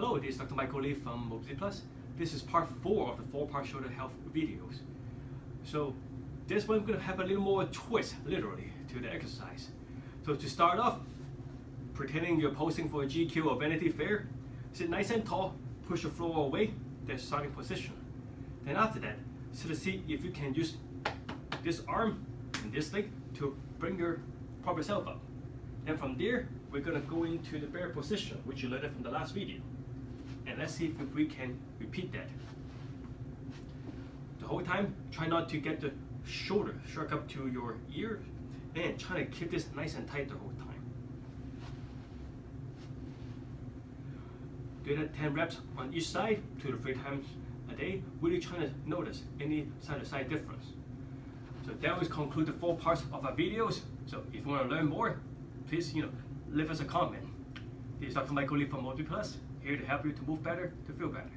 Hello, this is Dr. Michael Lee from Mobility Plus. This is part four of the four-part shoulder health videos. So this one going to have a little more twist, literally, to the exercise. So to start off, pretending you're posing for a GQ or Vanity Fair, sit nice and tall, push your floor away, that's starting position. Then after that, sit to see if you can use this arm and this leg to bring your proper self up. Then from there, we're gonna go into the bear position, which you learned from the last video. Let's see if we can repeat that. The whole time, try not to get the shoulder shrug up to your ear and try to keep this nice and tight the whole time. Do that 10 reps on each side, two to three times a day, really trying to notice any side-to-side -side difference. So that will conclude the four parts of our videos. So if you want to learn more, please you know leave us a comment. This is Dr. Michael Lee from Mobility Plus, here to help you to move better, to feel better.